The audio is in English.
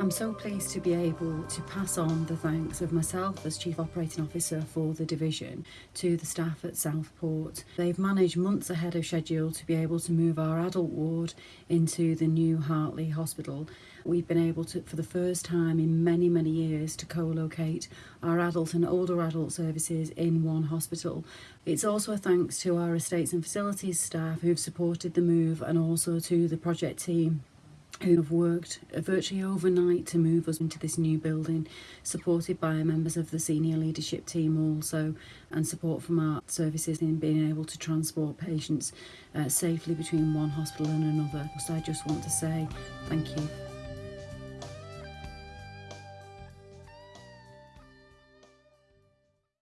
I'm so pleased to be able to pass on the thanks of myself as Chief Operating Officer for the division to the staff at Southport. They've managed months ahead of schedule to be able to move our adult ward into the new Hartley Hospital. We've been able to, for the first time in many, many years, to co-locate our adult and older adult services in one hospital. It's also a thanks to our estates and facilities staff who've supported the move and also to the project team who have worked virtually overnight to move us into this new building, supported by members of the senior leadership team also, and support from our services in being able to transport patients uh, safely between one hospital and another. So I just want to say thank you.